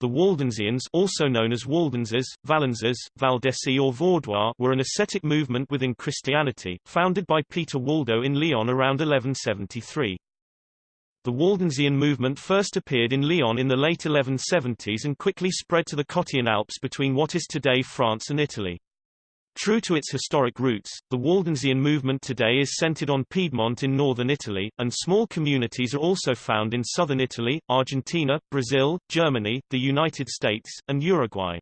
The Waldensians also known as Waldenses, Vallenses, Valdesi or Vaudois were an ascetic movement within Christianity, founded by Peter Waldo in Lyon around 1173. The Waldensian movement first appeared in Lyon in the late 1170s and quickly spread to the Cottian Alps between what is today France and Italy. True to its historic roots, the Waldensian movement today is centered on Piedmont in northern Italy, and small communities are also found in southern Italy, Argentina, Brazil, Germany, the United States, and Uruguay.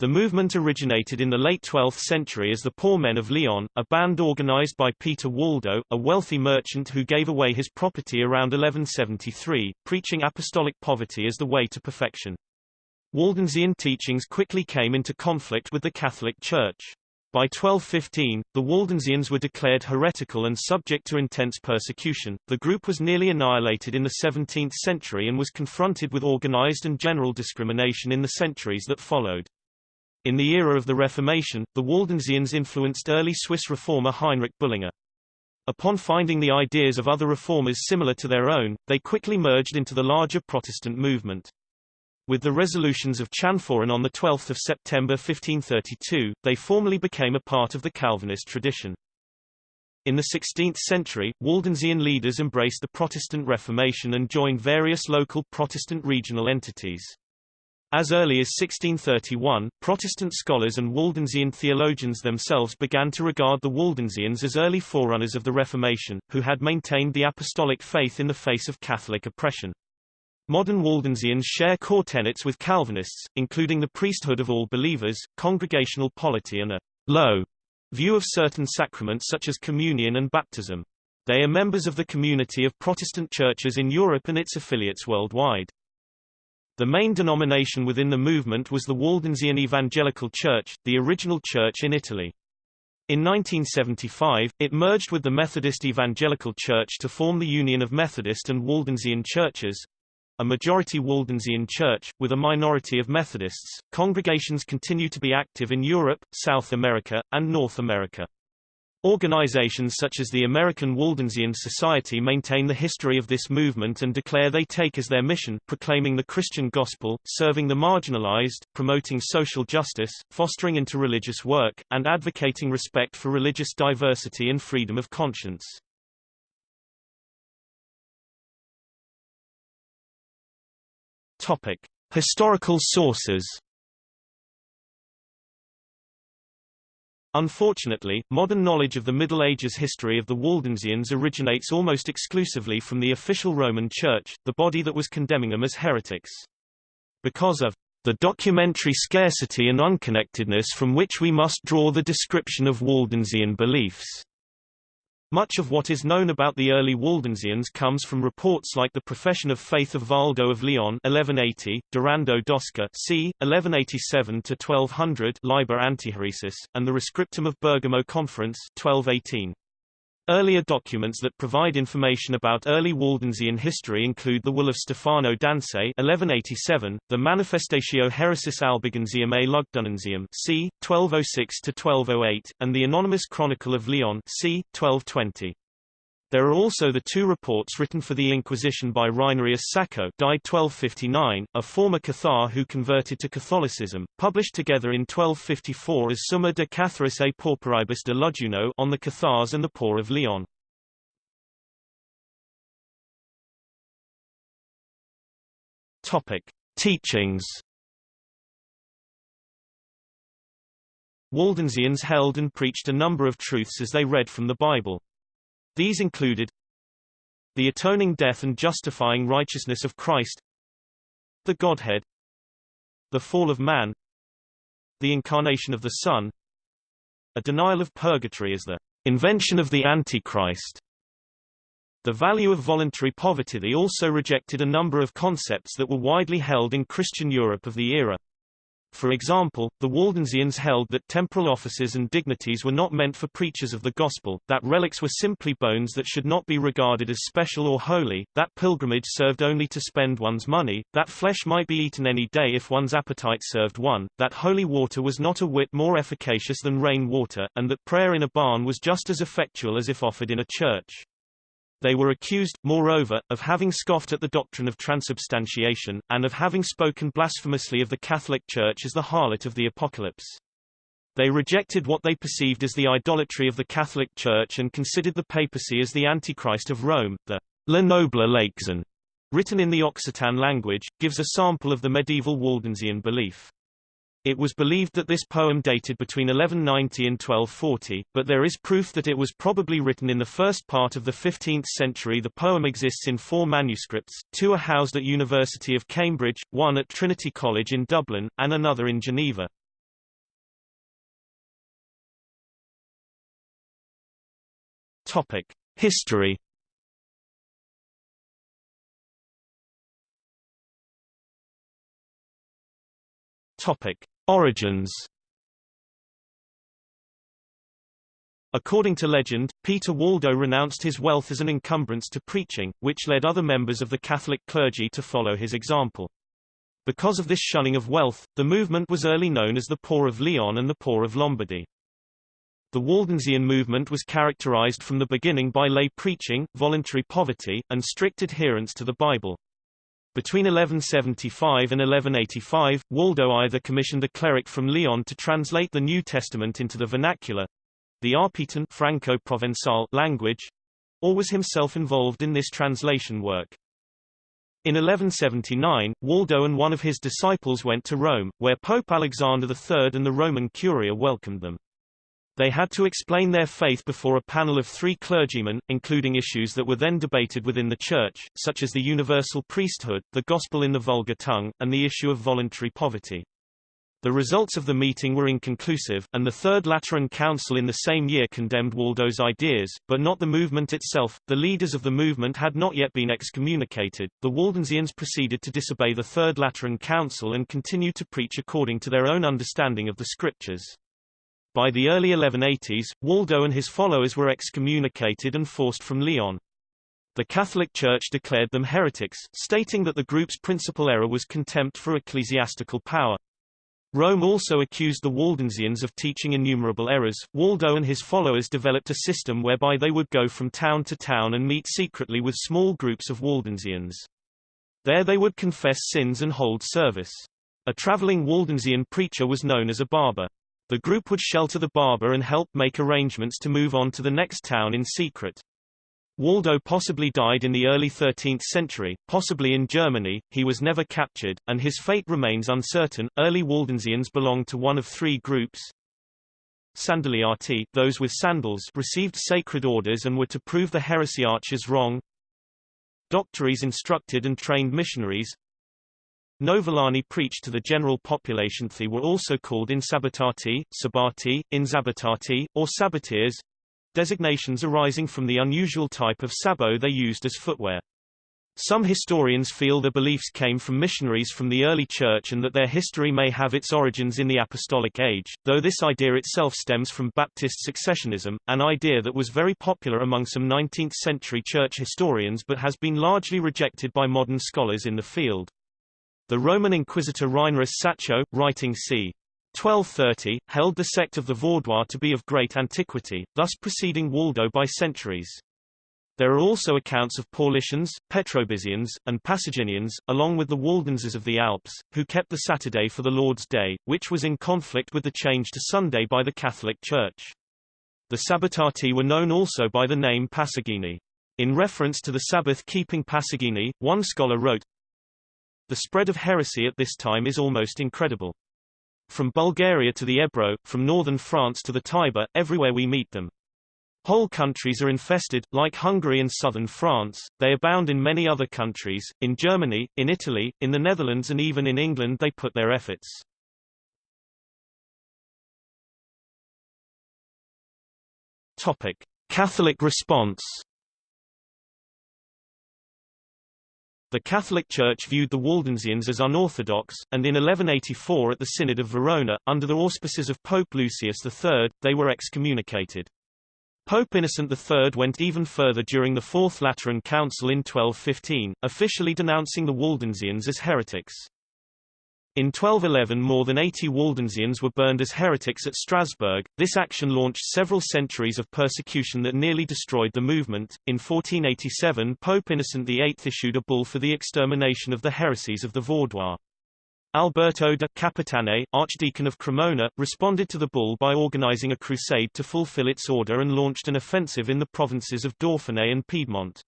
The movement originated in the late 12th century as the Poor Men of Lyon, a band organized by Peter Waldo, a wealthy merchant who gave away his property around 1173, preaching apostolic poverty as the way to perfection. Waldensian teachings quickly came into conflict with the Catholic Church. By 1215, the Waldensians were declared heretical and subject to intense persecution. The group was nearly annihilated in the 17th century and was confronted with organized and general discrimination in the centuries that followed. In the era of the Reformation, the Waldensians influenced early Swiss reformer Heinrich Bullinger. Upon finding the ideas of other reformers similar to their own, they quickly merged into the larger Protestant movement. With the resolutions of Chanforan on 12 September 1532, they formally became a part of the Calvinist tradition. In the 16th century, Waldensian leaders embraced the Protestant Reformation and joined various local Protestant regional entities. As early as 1631, Protestant scholars and Waldensian theologians themselves began to regard the Waldensians as early forerunners of the Reformation, who had maintained the apostolic faith in the face of Catholic oppression. Modern Waldensians share core tenets with Calvinists, including the priesthood of all believers, congregational polity and a low view of certain sacraments such as communion and baptism. They are members of the community of Protestant churches in Europe and its affiliates worldwide. The main denomination within the movement was the Waldensian Evangelical Church, the original church in Italy. In 1975, it merged with the Methodist Evangelical Church to form the Union of Methodist and Waldensian Churches, a majority Waldensian church, with a minority of Methodists. Congregations continue to be active in Europe, South America, and North America. Organizations such as the American Waldensian Society maintain the history of this movement and declare they take as their mission, proclaiming the Christian gospel, serving the marginalized, promoting social justice, fostering interreligious work, and advocating respect for religious diversity and freedom of conscience. Topic. Historical sources Unfortunately, modern knowledge of the Middle Ages history of the Waldensians originates almost exclusively from the official Roman Church, the body that was condemning them as heretics. Because of the documentary scarcity and unconnectedness from which we must draw the description of Waldensian beliefs. Much of what is known about the early Waldensians comes from reports like the Profession of Faith of Valdo of Lyon 1180, Durando d'Osca c. 1187-1200 Liber Antiheresis, and the Rescriptum of Bergamo Conference 1218. Earlier documents that provide information about early Waldensian history include the Will of Stefano d'Anse 1187, the Manifestatio Heresis Albigensium a Lugdunensium c. 1206-1208, and the Anonymous Chronicle of Lyon c. 1220. There are also the two reports written for the Inquisition by Reinerius Sacco died 1259, a former Cathar who converted to Catholicism, published together in 1254 as Summa de Catharis et Pauperibus de Lugduno on the Cathars and the Poor of Lyon. Topic. Teachings Waldensians held and preached a number of truths as they read from the Bible. These included the atoning death and justifying righteousness of Christ, the Godhead, the fall of man, the incarnation of the Son, a denial of purgatory as the invention of the Antichrist, the value of voluntary poverty. They also rejected a number of concepts that were widely held in Christian Europe of the era. For example, the Waldensians held that temporal offices and dignities were not meant for preachers of the gospel, that relics were simply bones that should not be regarded as special or holy, that pilgrimage served only to spend one's money, that flesh might be eaten any day if one's appetite served one, that holy water was not a whit more efficacious than rain water, and that prayer in a barn was just as effectual as if offered in a church. They were accused, moreover, of having scoffed at the doctrine of transubstantiation, and of having spoken blasphemously of the Catholic Church as the harlot of the Apocalypse. They rejected what they perceived as the idolatry of the Catholic Church and considered the papacy as the Antichrist of Rome. The Le Noble written in the Occitan language, gives a sample of the medieval Waldensian belief. It was believed that this poem dated between 1190 and 1240, but there is proof that it was probably written in the first part of the 15th century. The poem exists in four manuscripts, two are housed at University of Cambridge, one at Trinity College in Dublin, and another in Geneva. Topic: History Topic: Origins. According to legend, Peter Waldo renounced his wealth as an encumbrance to preaching, which led other members of the Catholic clergy to follow his example. Because of this shunning of wealth, the movement was early known as the Poor of Lyon and the Poor of Lombardy. The Waldensian movement was characterized from the beginning by lay preaching, voluntary poverty, and strict adherence to the Bible. Between 1175 and 1185, Waldo either commissioned a cleric from Lyon to translate the New Testament into the vernacular the Arpitan Franco-Provençal language, or was himself involved in this translation work. In 1179, Waldo and one of his disciples went to Rome, where Pope Alexander III and the Roman Curia welcomed them. They had to explain their faith before a panel of three clergymen, including issues that were then debated within the Church, such as the universal priesthood, the gospel in the vulgar tongue, and the issue of voluntary poverty. The results of the meeting were inconclusive, and the Third Lateran Council in the same year condemned Waldo's ideas, but not the movement itself. The leaders of the movement had not yet been excommunicated. The Waldensians proceeded to disobey the Third Lateran Council and continued to preach according to their own understanding of the Scriptures. By the early 1180s, Waldo and his followers were excommunicated and forced from Lyon. The Catholic Church declared them heretics, stating that the group's principal error was contempt for ecclesiastical power. Rome also accused the Waldensians of teaching innumerable errors. Waldo and his followers developed a system whereby they would go from town to town and meet secretly with small groups of Waldensians. There they would confess sins and hold service. A traveling Waldensian preacher was known as a barba. The group would shelter the barba and help make arrangements to move on to the next town in secret. Waldo possibly died in the early 13th century, possibly in Germany, he was never captured, and his fate remains uncertain. Early Waldensians belonged to one of three groups. Sandaliati, those with sandals, received sacred orders and were to prove the heresiarchs wrong. Doctores instructed and trained missionaries. Novellani preached to the general population. They were also called insabbatati, sabati, inzabbatati, or sabbateers, designations arising from the unusual type of sabot they used as footwear. Some historians feel the beliefs came from missionaries from the early church and that their history may have its origins in the apostolic age, though this idea itself stems from Baptist successionism, an idea that was very popular among some 19th-century church historians but has been largely rejected by modern scholars in the field. The Roman Inquisitor Reinerus Sacco, writing c. 1230, held the sect of the Vaudois to be of great antiquity, thus preceding Waldo by centuries. There are also accounts of Paulicians, Petrobrusians, and Pasaginians, along with the Waldenses of the Alps, who kept the Saturday for the Lord's Day, which was in conflict with the change to Sunday by the Catholic Church. The Sabbatati were known also by the name Pasagini. In reference to the Sabbath-keeping Pasagini, one scholar wrote, the spread of heresy at this time is almost incredible. From Bulgaria to the Ebro, from northern France to the Tiber, everywhere we meet them. Whole countries are infested, like Hungary and southern France, they abound in many other countries, in Germany, in Italy, in the Netherlands and even in England they put their efforts. Topic. Catholic response The Catholic Church viewed the Waldensians as unorthodox, and in 1184 at the Synod of Verona, under the auspices of Pope Lucius III, they were excommunicated. Pope Innocent III went even further during the Fourth Lateran Council in 1215, officially denouncing the Waldensians as heretics. In 1211 more than 80 Waldensians were burned as heretics at Strasbourg. This action launched several centuries of persecution that nearly destroyed the movement. In 1487 Pope Innocent VIII issued a bull for the extermination of the heresies of the Vaudois. Alberto de Capitane, Archdeacon of Cremona, responded to the bull by organizing a crusade to fulfill its order and launched an offensive in the provinces of Dauphiné and Piedmont.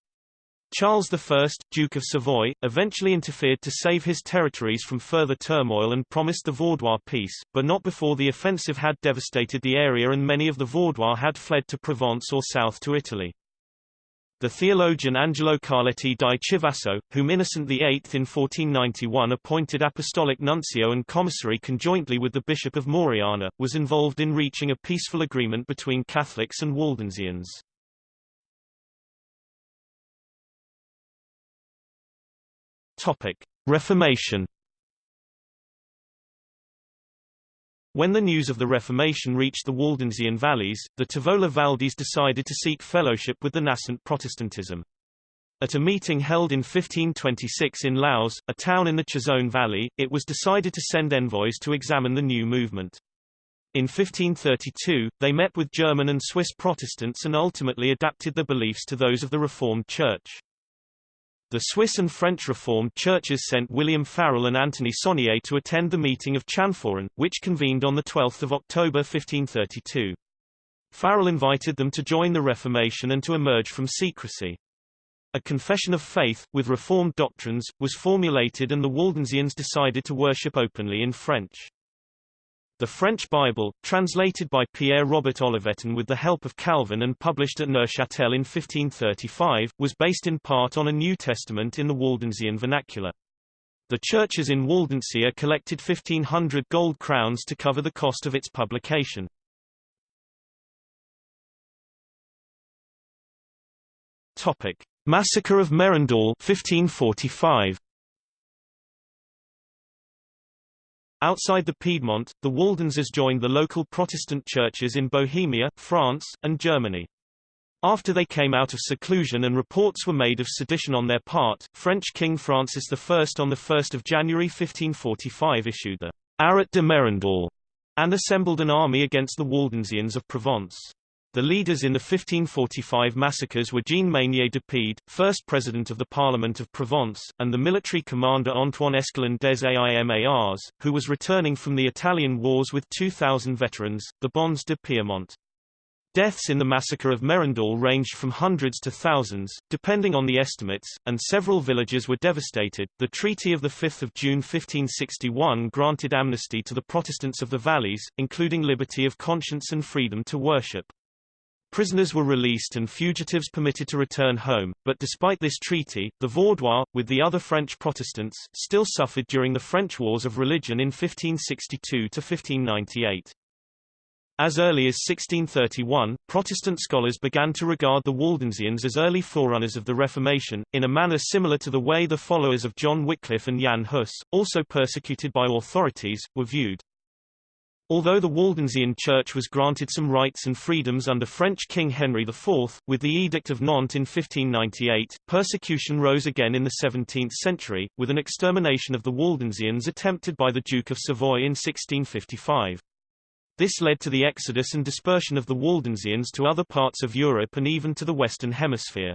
Charles I, Duke of Savoy, eventually interfered to save his territories from further turmoil and promised the Vaudois peace, but not before the offensive had devastated the area and many of the Vaudois had fled to Provence or south to Italy. The theologian Angelo Carletti di Chivasso, whom Innocent VIII in 1491 appointed apostolic nuncio and commissary conjointly with the Bishop of Moriana, was involved in reaching a peaceful agreement between Catholics and Waldensians. Topic: Reformation. When the news of the Reformation reached the Waldensian valleys, the Tavola Valdese decided to seek fellowship with the nascent Protestantism. At a meeting held in 1526 in Laus, a town in the Chisone Valley, it was decided to send envoys to examine the new movement. In 1532, they met with German and Swiss Protestants and ultimately adapted their beliefs to those of the Reformed Church. The Swiss and French Reformed churches sent William Farel and Anthony Saunier to attend the meeting of Chanforan, which convened on 12 October 1532. Farel invited them to join the Reformation and to emerge from secrecy. A confession of faith, with Reformed doctrines, was formulated and the Waldensians decided to worship openly in French. The French Bible, translated by Pierre-Robert Olivetan with the help of Calvin and published at Neuchâtel in 1535, was based in part on a New Testament in the Waldensian vernacular. The churches in Waldensia collected 1,500 gold crowns to cover the cost of its publication. Topic: Massacre of Merindol 1545. Outside the Piedmont, the Waldenses joined the local Protestant churches in Bohemia, France, and Germany. After they came out of seclusion and reports were made of sedition on their part, French King Francis I on 1 January 1545 issued the Arrêt de Merindol and assembled an army against the Waldensians of Provence. The leaders in the 1545 massacres were Jean Maynier d'Oppède, first president of the Parliament of Provence, and the military commander Antoine Escalon des Aimars, who was returning from the Italian wars with 2,000 veterans, the Bandes de Piemont. Deaths in the massacre of Merindol ranged from hundreds to thousands, depending on the estimates, and several villages were devastated. The Treaty of 5 June 1561 granted amnesty to the Protestants of the valleys, including liberty of conscience and freedom to worship. Prisoners were released and fugitives permitted to return home, but despite this treaty, the Vaudois, with the other French Protestants, still suffered during the French Wars of Religion in 1562–1598. As early as 1631, Protestant scholars began to regard the Waldensians as early forerunners of the Reformation, in a manner similar to the way the followers of John Wycliffe and Jan Hus, also persecuted by authorities, were viewed. Although the Waldensian Church was granted some rights and freedoms under French King Henry IV, with the Edict of Nantes in 1598, persecution rose again in the 17th century, with an extermination of the Waldensians attempted by the Duke of Savoy in 1655. This led to the exodus and dispersion of the Waldensians to other parts of Europe and even to the Western Hemisphere.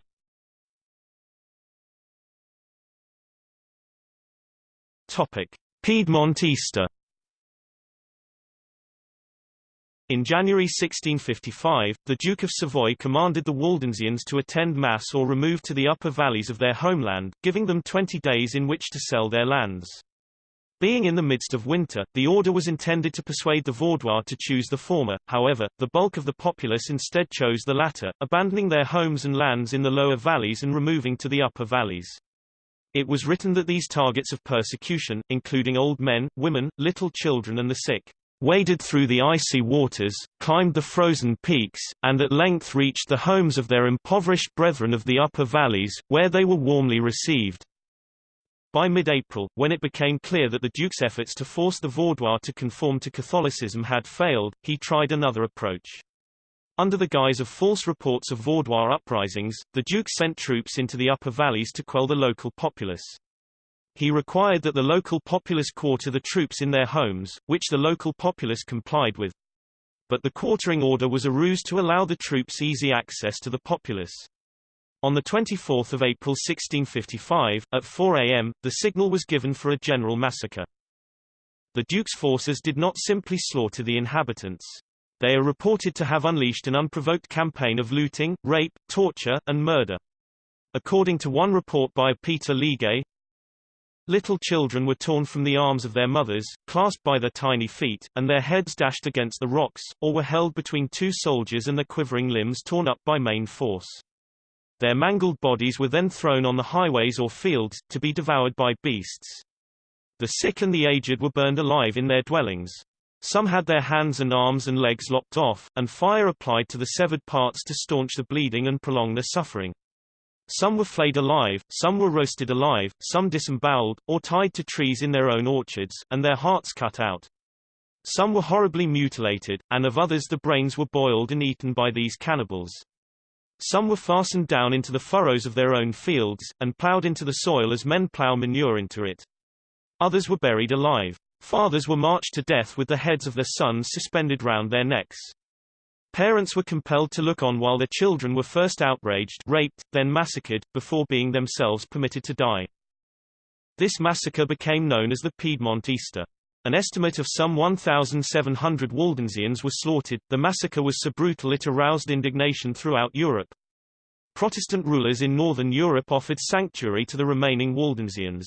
Piedmont Easter In January 1655, the Duke of Savoy commanded the Waldensians to attend Mass or remove to the upper valleys of their homeland, giving them 20 days in which to sell their lands. Being in the midst of winter, the order was intended to persuade the Vaudois to choose the former, however, the bulk of the populace instead chose the latter, abandoning their homes and lands in the lower valleys and removing to the upper valleys. It was written that these targets of persecution, including old men, women, little children and the sick, waded through the icy waters, climbed the frozen peaks, and at length reached the homes of their impoverished brethren of the upper valleys, where they were warmly received. By mid-April, when it became clear that the Duke's efforts to force the Vaudois to conform to Catholicism had failed, he tried another approach. Under the guise of false reports of Vaudois uprisings, the Duke sent troops into the upper valleys to quell the local populace. He required that the local populace quarter the troops in their homes, which the local populace complied with. But the quartering order was a ruse to allow the troops easy access to the populace. On 24 April 1655, at 4 a.m., the signal was given for a general massacre. The Duke's forces did not simply slaughter the inhabitants. They are reported to have unleashed an unprovoked campaign of looting, rape, torture, and murder. According to one report by Peter Legge, Little children were torn from the arms of their mothers, clasped by their tiny feet, and their heads dashed against the rocks, or were held between two soldiers and their quivering limbs torn up by main force. Their mangled bodies were then thrown on the highways or fields, to be devoured by beasts. The sick and the aged were burned alive in their dwellings. Some had their hands and arms and legs lopped off, and fire applied to the severed parts to staunch the bleeding and prolong the suffering. Some were flayed alive, some were roasted alive, some disemboweled, or tied to trees in their own orchards, and their hearts cut out. Some were horribly mutilated, and of others the brains were boiled and eaten by these cannibals. Some were fastened down into the furrows of their own fields, and ploughed into the soil as men plough manure into it. Others were buried alive. Fathers were marched to death with the heads of their sons suspended round their necks. Parents were compelled to look on while their children were first outraged, raped, then massacred, before being themselves permitted to die. This massacre became known as the Piedmont Easter. An estimate of some 1,700 Waldensians were slaughtered. The massacre was so brutal it aroused indignation throughout Europe. Protestant rulers in northern Europe offered sanctuary to the remaining Waldensians.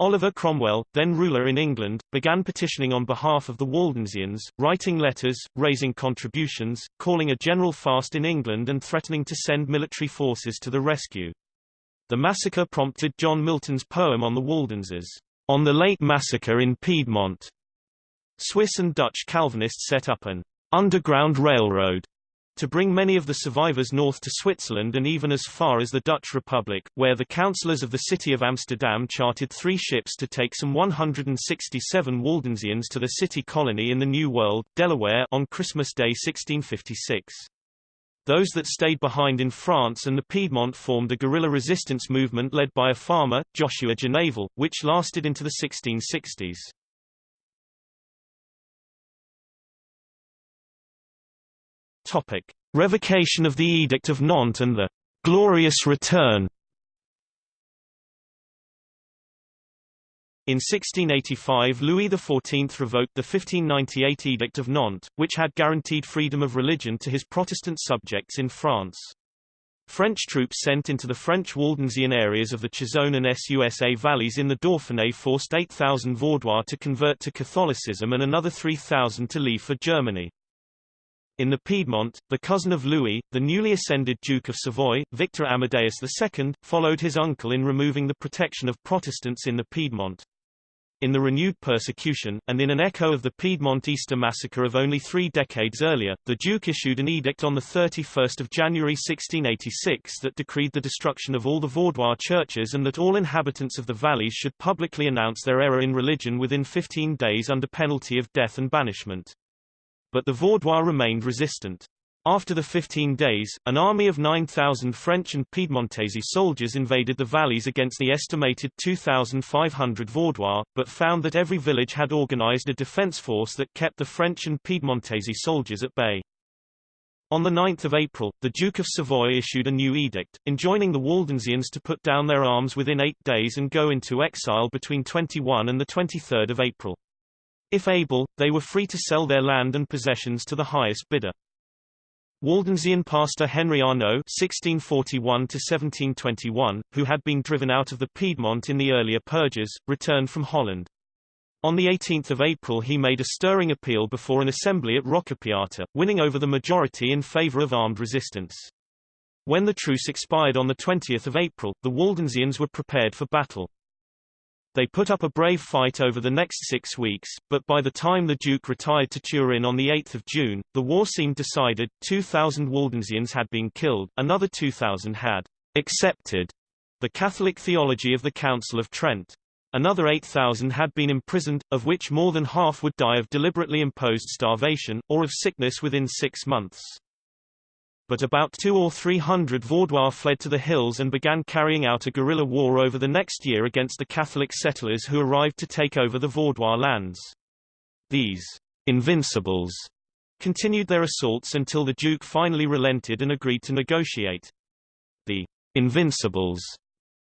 Oliver Cromwell, then ruler in England, began petitioning on behalf of the Waldensians, writing letters, raising contributions, calling a general fast in England and threatening to send military forces to the rescue. The massacre prompted John Milton's poem on the Waldenses, on the late massacre in Piedmont. Swiss and Dutch Calvinists set up an underground railroad to bring many of the survivors north to Switzerland and even as far as the Dutch Republic, where the councillors of the city of Amsterdam chartered three ships to take some 167 Waldensians to the city colony in the New World, Delaware, on Christmas Day 1656. Those that stayed behind in France and the Piedmont formed a guerrilla resistance movement led by a farmer, Joshua Janavel, which lasted into the 1660s. Topic: Revocation of the Edict of Nantes and the Glorious Return In 1685 Louis XIV revoked the 1598 Edict of Nantes, which had guaranteed freedom of religion to his Protestant subjects in France. French troops sent into the French Waldensian areas of the Chisone and Susa valleys in the Dauphiné forced 8,000 Vaudois to convert to Catholicism and another 3,000 to leave for Germany. In the Piedmont, the cousin of Louis, the newly ascended Duke of Savoy, Victor Amadeus II, followed his uncle in removing the protection of Protestants in the Piedmont. In the renewed persecution, and in an echo of the Piedmont Easter massacre of only three decades earlier, the Duke issued an edict on 31 January 1686 that decreed the destruction of all the Vaudois churches and that all inhabitants of the valleys should publicly announce their error in religion within 15 days under penalty of death and banishment. But the Vaudois remained resistant. After the 15 days, an army of 9,000 French and Piedmontese soldiers invaded the valleys against the estimated 2,500 Vaudois, but found that every village had organized a defense force that kept the French and Piedmontese soldiers at bay. On 9 April, the Duke of Savoy issued a new edict, enjoining the Waldensians to put down their arms within eight days and go into exile between 21 and 23 April. If able, they were free to sell their land and possessions to the highest bidder. Waldensian pastor Henry Arnaud (1641–1721), who had been driven out of the Piedmont in the earlier purges, returned from Holland. On 18 April he made a stirring appeal before an assembly at Roccapiata, winning over the majority in favor of armed resistance. When the truce expired on 20 April, the Waldensians were prepared for battle. They put up a brave fight over the next six weeks, but by the time the Duke retired to Turin on 8 June, the war seemed decided, 2,000 Waldensians had been killed, another 2,000 had accepted the Catholic theology of the Council of Trent. Another 8,000 had been imprisoned, of which more than half would die of deliberately imposed starvation, or of sickness within six months. But about two or three hundred Vaudois fled to the hills and began carrying out a guerrilla war over the next year against the Catholic settlers who arrived to take over the Vaudois lands. These invincibles continued their assaults until the Duke finally relented and agreed to negotiate. The invincibles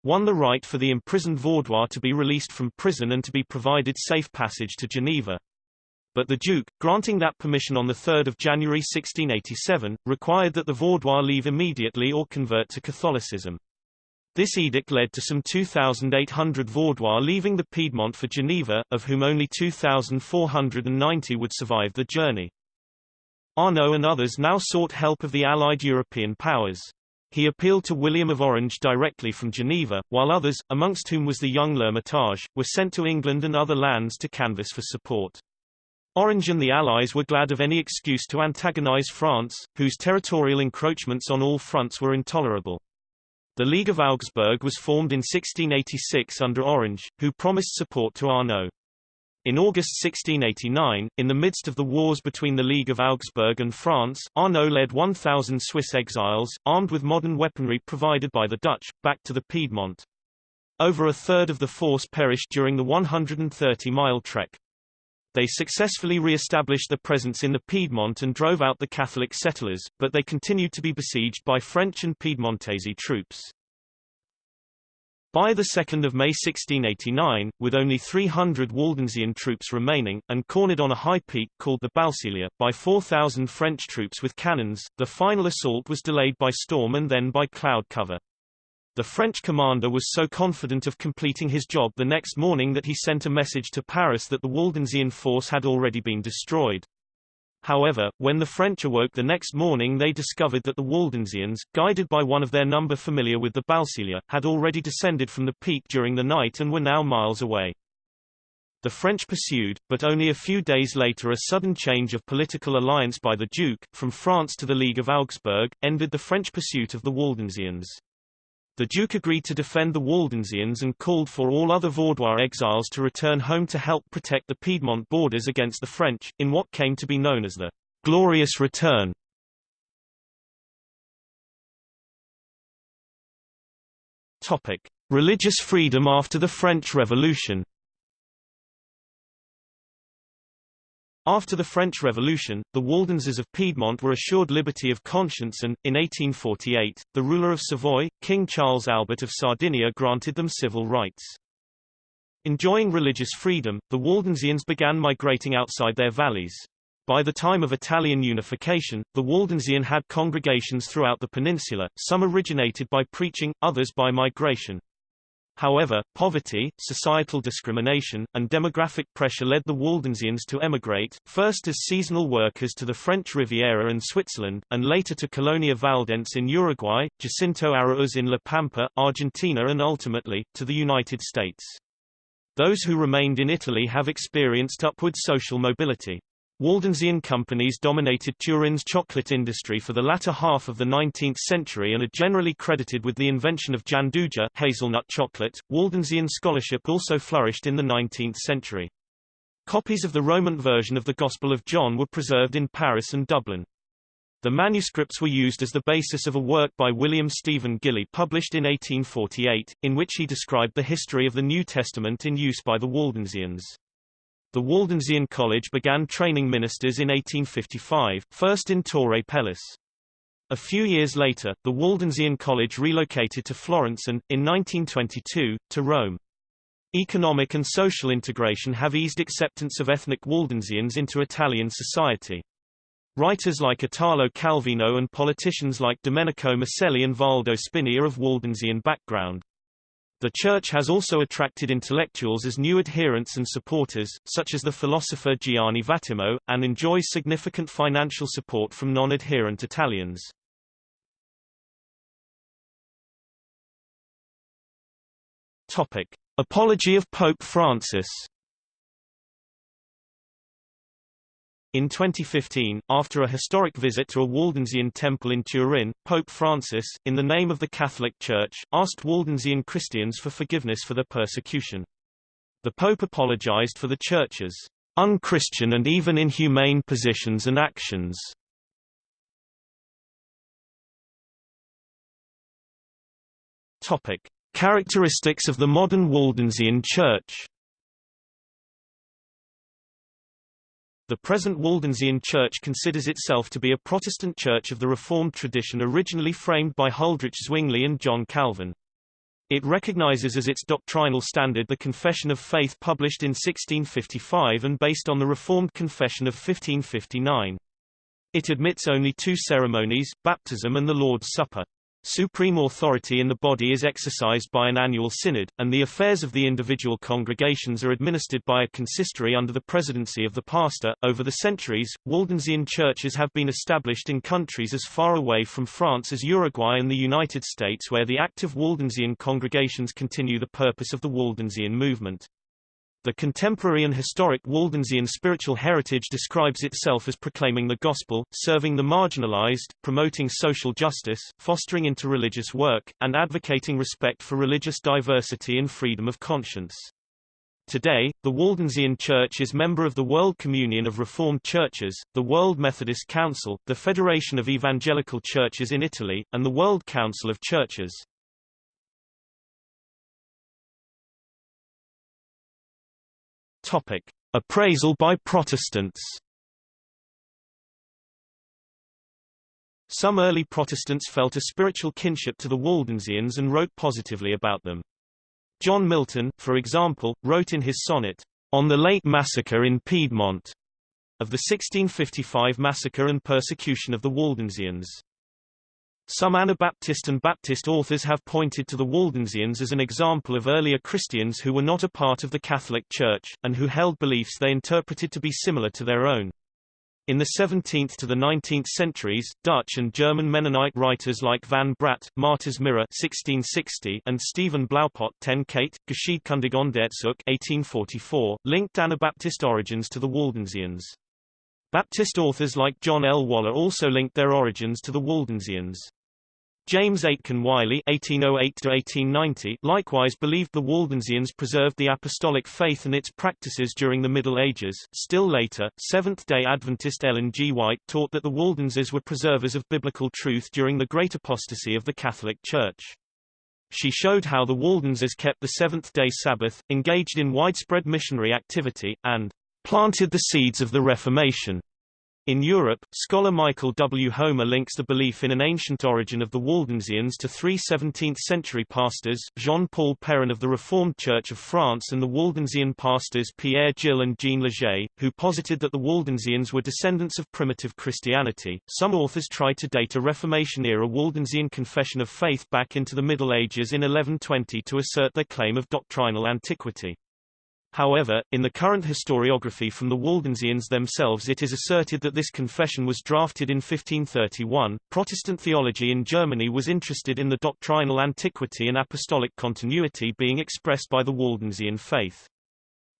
won the right for the imprisoned Vaudois to be released from prison and to be provided safe passage to Geneva but the Duke, granting that permission on 3 January 1687, required that the Vaudois leave immediately or convert to Catholicism. This edict led to some 2,800 Vaudois leaving the Piedmont for Geneva, of whom only 2,490 would survive the journey. Arnaud and others now sought help of the allied European powers. He appealed to William of Orange directly from Geneva, while others, amongst whom was the young L'Hermitage, were sent to England and other lands to canvass for support. Orange and the Allies were glad of any excuse to antagonize France, whose territorial encroachments on all fronts were intolerable. The League of Augsburg was formed in 1686 under Orange, who promised support to Arnaud. In August 1689, in the midst of the wars between the League of Augsburg and France, Arnaud led 1,000 Swiss exiles, armed with modern weaponry provided by the Dutch, back to the Piedmont. Over a third of the force perished during the 130-mile trek. They successfully re-established their presence in the Piedmont and drove out the Catholic settlers, but they continued to be besieged by French and Piedmontese troops. By 2 May 1689, with only 300 Waldensian troops remaining, and cornered on a high peak called the Balsiglia, by 4,000 French troops with cannons, the final assault was delayed by storm and then by cloud cover. The French commander was so confident of completing his job the next morning that he sent a message to Paris that the Waldensian force had already been destroyed. However, when the French awoke the next morning they discovered that the Waldensians, guided by one of their number familiar with the Balsiglia, had already descended from the peak during the night and were now miles away. The French pursued, but only a few days later a sudden change of political alliance by the Duke, from France to the League of Augsburg, ended the French pursuit of the Waldensians. The Duke agreed to defend the Waldensians and called for all other Vaudois exiles to return home to help protect the Piedmont borders against the French, in what came to be known as the Glorious Return. Topic: Religious freedom after the French Revolution After the French Revolution, the Waldenses of Piedmont were assured liberty of conscience and, in 1848, the ruler of Savoy, King Charles Albert of Sardinia granted them civil rights. Enjoying religious freedom, the Waldensians began migrating outside their valleys. By the time of Italian unification, the Waldensian had congregations throughout the peninsula, some originated by preaching, others by migration. However, poverty, societal discrimination, and demographic pressure led the Waldensians to emigrate, first as seasonal workers to the French Riviera and Switzerland, and later to Colonia Valdense in Uruguay, Jacinto Arauz in La Pampa, Argentina and ultimately, to the United States. Those who remained in Italy have experienced upward social mobility. Waldensian companies dominated Turin's chocolate industry for the latter half of the 19th century and are generally credited with the invention of gianduja hazelnut chocolate. Waldensian scholarship also flourished in the 19th century. Copies of the Romaunt version of the Gospel of John were preserved in Paris and Dublin. The manuscripts were used as the basis of a work by William Stephen Gilly published in 1848, in which he described the history of the New Testament in use by the Waldensians. The Waldensian College began training ministers in 1855, first in Torre Pellice. A few years later, the Waldensian College relocated to Florence and, in 1922, to Rome. Economic and social integration have eased acceptance of ethnic Waldensians into Italian society. Writers like Italo Calvino and politicians like Domenico Maselli and Valdo Spini are of Waldensian background. The Church has also attracted intellectuals as new adherents and supporters, such as the philosopher Gianni Vattimo, and enjoys significant financial support from non-adherent Italians. Topic. Apology of Pope Francis In 2015, after a historic visit to a Waldensian temple in Turin, Pope Francis, in the name of the Catholic Church, asked Waldensian Christians for forgiveness for their persecution. The Pope apologized for the Church's unchristian and even inhumane positions and actions. Topic: Characteristics of the modern Waldensian Church. The present Waldensian Church considers itself to be a Protestant church of the Reformed tradition originally framed by Huldrych Zwingli and John Calvin. It recognizes as its doctrinal standard the Confession of Faith published in 1655 and based on the Reformed Confession of 1559. It admits only two ceremonies, baptism and the Lord's Supper. Supreme authority in the body is exercised by an annual synod, and the affairs of the individual congregations are administered by a consistory under the presidency of the pastor. Over the centuries, Waldensian churches have been established in countries as far away from France as Uruguay and the United States where the active Waldensian congregations continue the purpose of the Waldensian movement. The contemporary and historic Waldensian spiritual heritage describes itself as proclaiming the gospel, serving the marginalized, promoting social justice, fostering interreligious work, and advocating respect for religious diversity and freedom of conscience. Today, the Waldensian Church is member of the World Communion of Reformed Churches, the World Methodist Council, the Federation of Evangelical Churches in Italy, and the World Council of Churches. Topic: Appraisal by Protestants. Some early Protestants felt a spiritual kinship to the Waldensians and wrote positively about them. John Milton, for example, wrote in his sonnet, On the Late Massacre in Piedmont, of the 1655 massacre and persecution of the Waldensians. Some Anabaptist and Baptist authors have pointed to the Waldensians as an example of earlier Christians who were not a part of the Catholic Church, and who held beliefs they interpreted to be similar to their own. In the 17th to the 19th centuries, Dutch and German Mennonite writers like Van Braght, Martyr's Mirror 1660, and Stephen Blaupot ten Cate, Geschiedkundig Onderzoek 1844, linked Anabaptist origins to the Waldensians. Baptist authors like John L. Waller also linked their origins to the Waldensians. James Aitken Wylie (1808–1890) likewise believed the Waldensians preserved the apostolic faith and its practices during the Middle Ages. Still later, Seventh-day Adventist Ellen G. White taught that the Waldenses were preservers of biblical truth during the Great Apostasy of the Catholic Church. She showed how the Waldenses kept the seventh-day Sabbath, engaged in widespread missionary activity, and planted the seeds of the Reformation. In Europe, scholar Michael W. Homer links the belief in an ancient origin of the Waldensians to three 17th-century pastors, Jean-Paul Perrin of the Reformed Church of France and the Waldensian pastors Pierre Gilles and Jean Leger, who posited that the Waldensians were descendants of primitive Christianity. Some authors try to date a Reformation-era Waldensian confession of faith back into the Middle Ages in 1120 to assert their claim of doctrinal antiquity. However, in the current historiography from the Waldensians themselves it is asserted that this confession was drafted in 1531. Protestant theology in Germany was interested in the doctrinal antiquity and apostolic continuity being expressed by the Waldensian faith.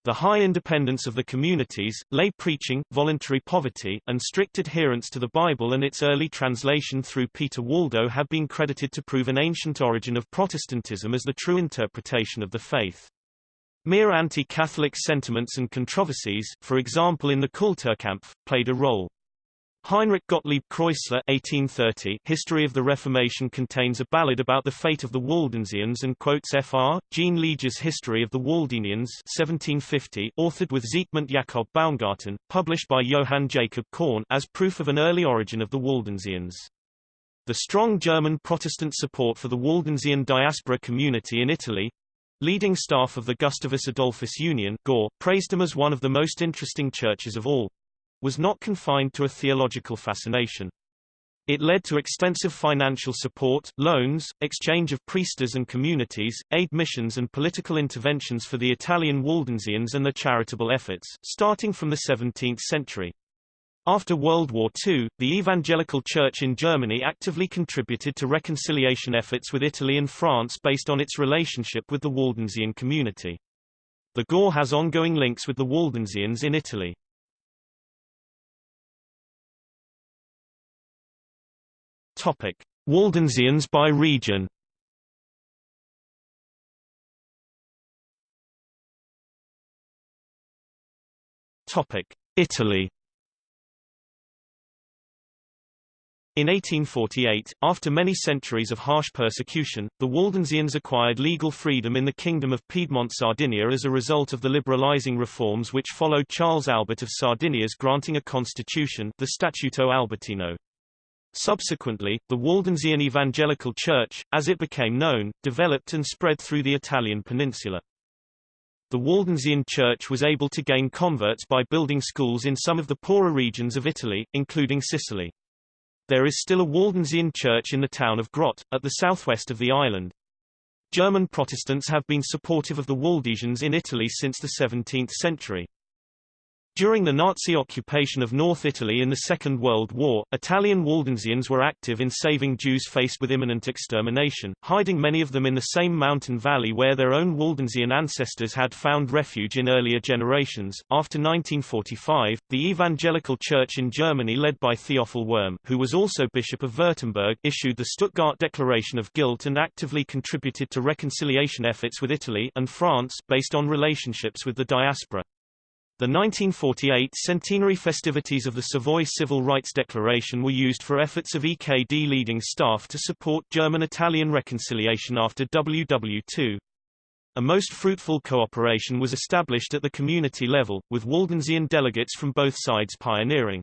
The high independence of the communities, lay preaching, voluntary poverty, and strict adherence to the Bible and its early translation through Peter Waldo have been credited to prove an ancient origin of Protestantism as the true interpretation of the faith. Mere anti-Catholic sentiments and controversies, for example in the Kulturkampf, played a role. Heinrich Gottlieb Kreuzler 1830 History of the Reformation contains a ballad about the fate of the Waldensians and quotes Fr. Jean Leger's History of the Waldenians 1750 authored with Siegmund Jakob Baumgarten, published by Johann Jacob Korn as proof of an early origin of the Waldensians. The strong German Protestant support for the Waldensian diaspora community in Italy, Leading staff of the Gustavus Adolphus Union Gore, praised them as one of the most interesting churches of all. Was not confined to a theological fascination. It led to extensive financial support, loans, exchange of priesters and communities, aid missions and political interventions for the Italian Waldensians and their charitable efforts, starting from the 17th century. After World War II, the Evangelical Church in Germany actively contributed to reconciliation efforts with Italy and France based on its relationship with the Waldensian community. The Gore has ongoing links with the Waldensians in Italy. Topic: Waldensians by region. Topic: Italy. In 1848, after many centuries of harsh persecution, the Waldensians acquired legal freedom in the Kingdom of Piedmont-Sardinia as a result of the liberalizing reforms which followed Charles Albert of Sardinia's granting a constitution the Statuto Albertino. Subsequently, the Waldensian Evangelical Church, as it became known, developed and spread through the Italian peninsula. The Waldensian Church was able to gain converts by building schools in some of the poorer regions of Italy, including Sicily. There is still a Waldensian church in the town of Grot, at the southwest of the island. German Protestants have been supportive of the Waldensians in Italy since the 17th century. During the Nazi occupation of North Italy in the Second World War, Italian Waldensians were active in saving Jews faced with imminent extermination, hiding many of them in the same mountain valley where their own Waldensian ancestors had found refuge in earlier generations. After 1945, the Evangelical Church in Germany led by Theophil Wurm, who was also Bishop of Württemberg, issued the Stuttgart Declaration of Guilt and actively contributed to reconciliation efforts with Italy and France based on relationships with the diaspora. The 1948 centenary festivities of the Savoy Civil Rights Declaration were used for efforts of EKD leading staff to support German-Italian reconciliation after WW2. A most fruitful cooperation was established at the community level, with Waldensian delegates from both sides pioneering.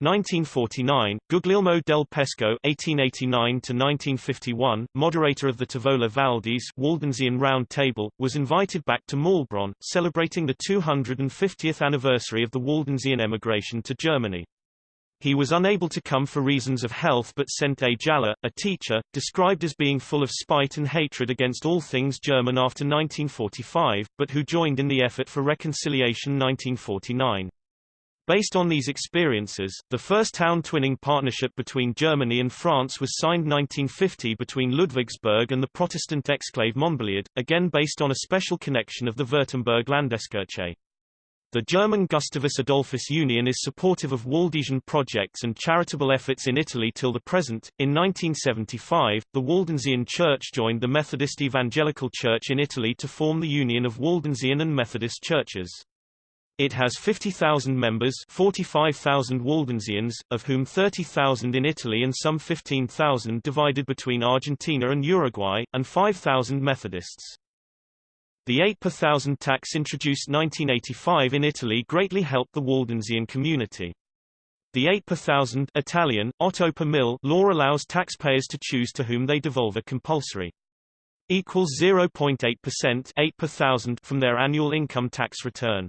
1949, Guglielmo del Pesco (1889–1951), moderator of the Tavola Valdese Waldensian Round Table, was invited back to Maulbronn, celebrating the 250th anniversary of the Waldensian emigration to Germany. He was unable to come for reasons of health but sent A. Jalla, a teacher, described as being full of spite and hatred against all things German after 1945, but who joined in the effort for reconciliation 1949. Based on these experiences, the first town twinning partnership between Germany and France was signed 1950 between Ludwigsburg and the Protestant exclave Montbéliard, again based on a special connection of the Württemberg Landeskirche. The German Gustavus Adolphus Union is supportive of Waldensian projects and charitable efforts in Italy till the present. In 1975, the Waldensian Church joined the Methodist Evangelical Church in Italy to form the Union of Waldensian and Methodist Churches. It has 50,000 members 45,000 Waldensians, of whom 30,000 in Italy and some 15,000 divided between Argentina and Uruguay, and 5,000 Methodists. The 8 per thousand tax introduced 1985 in Italy greatly helped the Waldensian community. The 8 per thousand Italian, otto per mille law allows taxpayers to choose to whom they devolve a compulsory equals 0.8% 8 per thousand from their annual income tax return.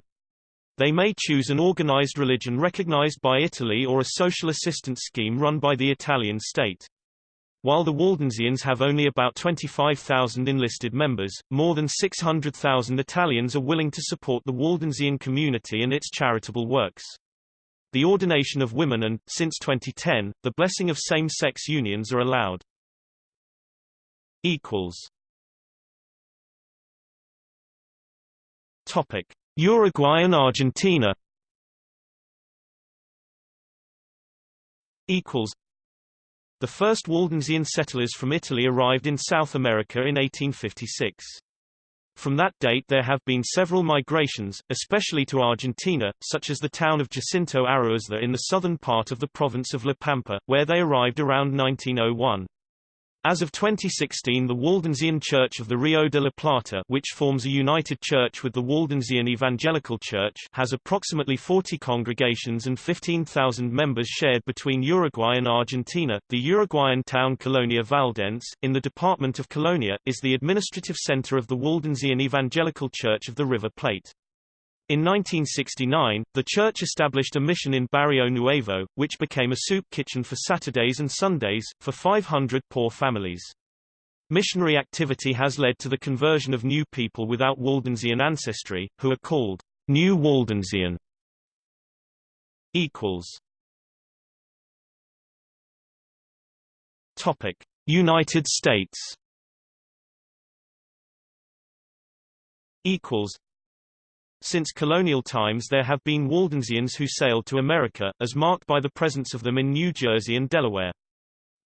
They may choose an organized religion recognized by Italy or a social assistance scheme run by the Italian state. While the Waldensians have only about 25,000 enlisted members, more than 600,000 Italians are willing to support the Waldensian community and its charitable works. The ordination of women and, since 2010, the blessing of same-sex unions are allowed. Topic. Uruguay and Argentina equals The first Waldensian settlers from Italy arrived in South America in 1856. From that date there have been several migrations, especially to Argentina, such as the town of Jacinto Aráuz in the southern part of the province of La Pampa, where they arrived around 1901. As of 2016 the Waldensian Church of the Rio de la Plata which forms a united church with the Waldensian Evangelical Church has approximately 40 congregations and 15,000 members shared between Uruguay and Argentina. The Uruguayan town Colonia Valdense, in the department of Colonia, is the administrative center of the Waldensian Evangelical Church of the River Plate. In 1969, the church established a mission in Barrio Nuevo, which became a soup kitchen for Saturdays and Sundays, for 500 poor families. Missionary activity has led to the conversion of new people without Waldensian ancestry, who are called New Waldensian. Topic: United States. Equals. Since colonial times there have been Waldensians who sailed to America, as marked by the presence of them in New Jersey and Delaware.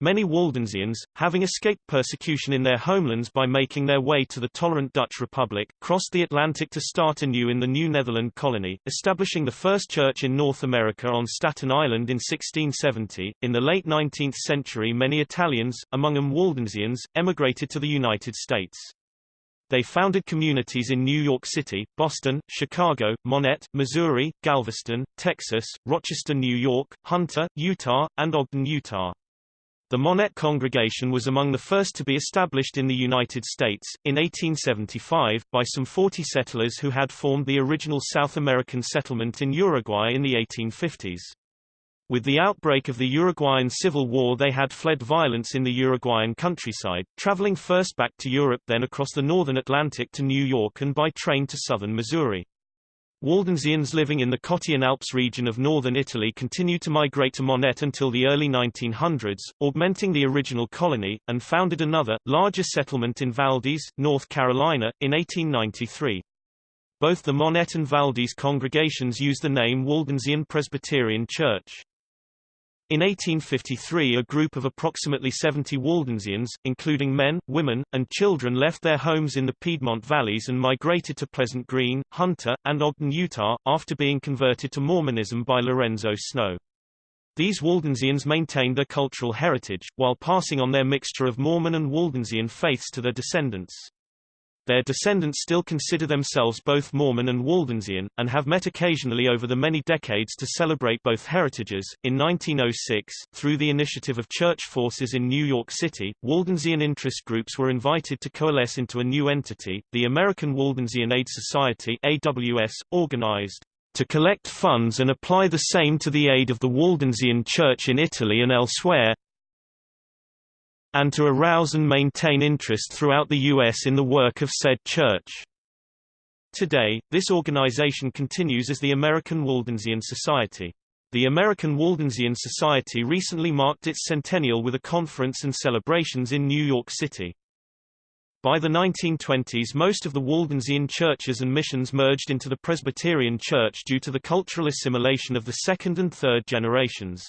Many Waldensians, having escaped persecution in their homelands by making their way to the tolerant Dutch Republic, crossed the Atlantic to start anew in the New Netherland colony, establishing the first church in North America on Staten Island in 1670. In the late 19th century many Italians, among them Waldensians, emigrated to the United States. They founded communities in New York City, Boston, Chicago, Monett, Missouri, Galveston, Texas, Rochester, New York, Hunter, Utah, and Ogden, Utah. The Monett congregation was among the first to be established in the United States, in 1875, by some 40 settlers who had formed the original South American settlement in Uruguay in the 1850s. With the outbreak of the Uruguayan Civil War they had fled violence in the Uruguayan countryside, traveling first back to Europe then across the northern Atlantic to New York and by train to southern Missouri. Waldensians living in the Cottian Alps region of northern Italy continued to migrate to Monett until the early 1900s, augmenting the original colony, and founded another, larger settlement in Valdese, North Carolina, in 1893. Both the Monett and Valdese congregations use the name Waldensian Presbyterian Church. In 1853 a group of approximately 70 Waldensians, including men, women, and children left their homes in the Piedmont valleys and migrated to Pleasant Green, Hunter, and Ogden, Utah, after being converted to Mormonism by Lorenzo Snow. These Waldensians maintained their cultural heritage, while passing on their mixture of Mormon and Waldensian faiths to their descendants. Their descendants still consider themselves both Mormon and Waldensian, and have met occasionally over the many decades to celebrate both heritages. In 1906, through the initiative of church forces in New York City, Waldensian interest groups were invited to coalesce into a new entity, the American Waldensian Aid Society AWS, organized to collect funds and apply the same to the aid of the Waldensian Church in Italy and elsewhere, and to arouse and maintain interest throughout the U.S. in the work of said church. Today, this organization continues as the American Waldensian Society. The American Waldensian Society recently marked its centennial with a conference and celebrations in New York City. By the 1920s most of the Waldensian churches and missions merged into the Presbyterian Church due to the cultural assimilation of the second and third generations.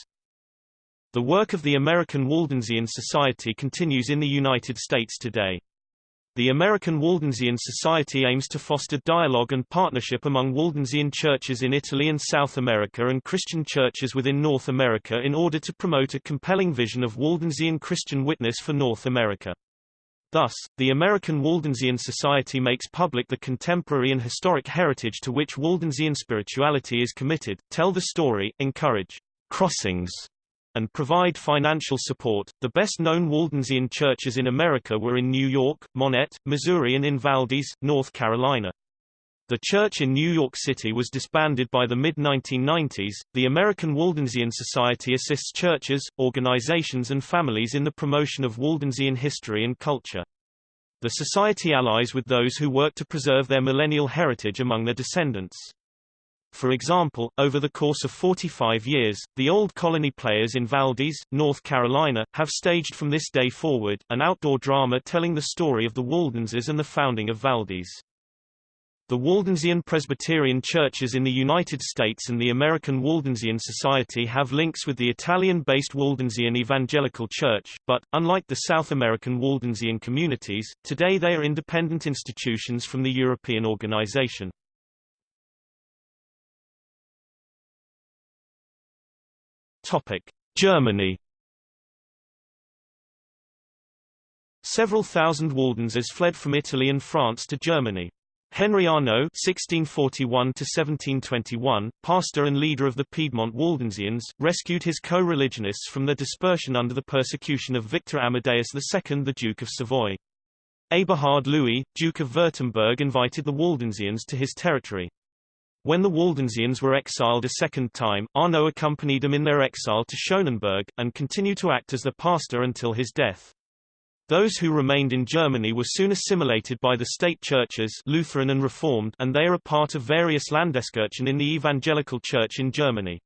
The work of the American Waldensian Society continues in the United States today. The American Waldensian Society aims to foster dialogue and partnership among Waldensian churches in Italy and South America and Christian churches within North America in order to promote a compelling vision of Waldensian Christian witness for North America. Thus, the American Waldensian Society makes public the contemporary and historic heritage to which Waldensian spirituality is committed, tell the story, encourage crossings, and provide financial support. The best known Waldensian churches in America were in New York, Monett, Missouri, and in Valdese, North Carolina. The church in New York City was disbanded by the mid 1990s. The American Waldensian Society assists churches, organizations, and families in the promotion of Waldensian history and culture. The society allies with those who work to preserve their millennial heritage among their descendants. For example, over the course of 45 years, the Old Colony Players in Valdese, North Carolina, have staged from this day forward, an outdoor drama telling the story of the Waldenses and the founding of Valdese. The Waldensian Presbyterian churches in the United States and the American Waldensian Society have links with the Italian-based Waldensian Evangelical Church, but, unlike the South American Waldensian communities, today they are independent institutions from the European organization. Topic: Germany. Several thousand Waldenses fled from Italy and France to Germany. Henry Arnaud (1641–1721), pastor and leader of the Piedmont Waldensians, rescued his co-religionists from their dispersion under the persecution of Victor Amadeus II, the Duke of Savoy. Eberhard Louis, Duke of Württemberg, invited the Waldensians to his territory. When the Waldensians were exiled a second time, Arnaud accompanied them in their exile to Schonenberg, and continued to act as their pastor until his death. Those who remained in Germany were soon assimilated by the state churches Lutheran and Reformed and they are a part of various Landeskirchen in the Evangelical Church in Germany.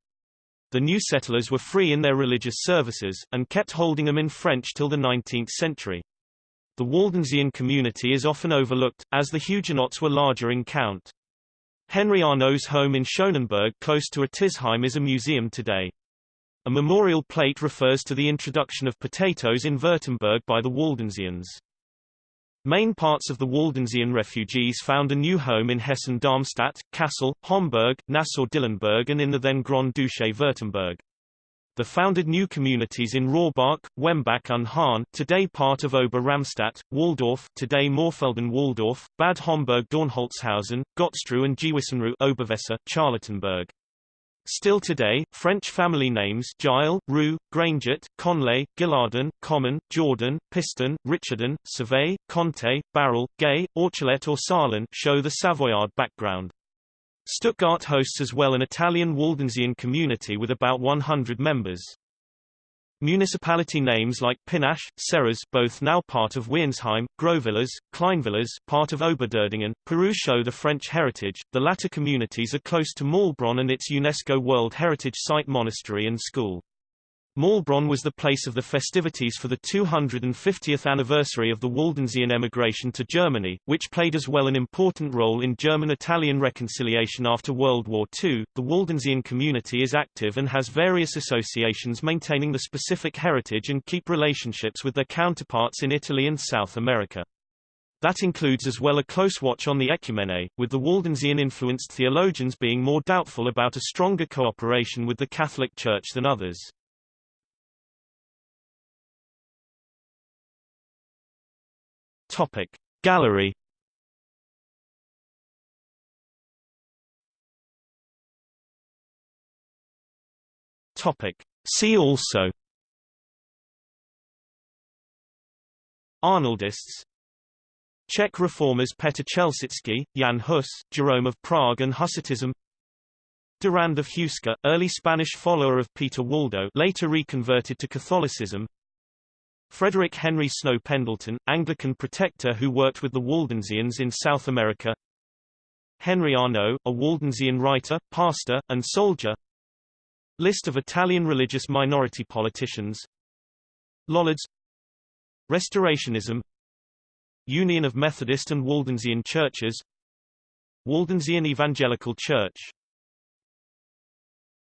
The new settlers were free in their religious services, and kept holding them in French till the 19th century. The Waldensian community is often overlooked, as the Huguenots were larger in count. Henry Arnaud's home in Schonenberg close to Ötisheim is a museum today. A memorial plate refers to the introduction of potatoes in Württemberg by the Waldensians. Main parts of the Waldensian refugees found a new home in Hessen-Darmstadt, Kassel, Homburg, Nassau-Dillenburg and in the then Grand Duché Württemberg. The founded new communities in Rohrbach, Wembach und Hahn, today part of Ober-Ramstadt, Walldorf, today Mörfelden-Walldorf, Bad Homburg-Dornholzhausen, Gottsruh and Gewissensruh Oberweser, Charlottenburg. Still today, French family names Gile, Rue, Granget, Conlay, Gillardin, Common, Jordan, Piston, Richardon, Survey, Conte, Barrel, Gay, Orchelet or Sarlin show the Savoyard background. Stuttgart hosts as well an Italian Waldensian community with about 100 members. Municipality names like Pinach, Serres both now part of Wiernsheim, Großvillars, Kleinvillars part of Oberderdingen, Peru show the French heritage, the latter communities are close to Maulbronn and its UNESCO World Heritage Site monastery and school. Maulbronn was the place of the festivities for the 250th anniversary of the Waldensian emigration to Germany, which played as well an important role in German-Italian reconciliation after World War II. The Waldensian community is active and has various associations maintaining the specific heritage and keep relationships with their counterparts in Italy and South America. That includes as well a close watch on the ecumene, with the Waldensian-influenced theologians being more doubtful about a stronger cooperation with the Catholic Church than others. Topic. Gallery Topic. See also Arnoldists Czech reformers Petr Chelčický, Jan Hus, Jerome of Prague and Hussitism Durand of Huesca, early Spanish follower of Peter Waldo later reconverted to Catholicism Frederick Henry Snow Pendleton, Anglican protector who worked with the Waldensians in South America. Henry Arnaud, a Waldensian writer, pastor, and soldier. List of Italian religious minority politicians. Lollards. Restorationism. Union of Methodist and Waldensian Churches. Waldensian Evangelical Church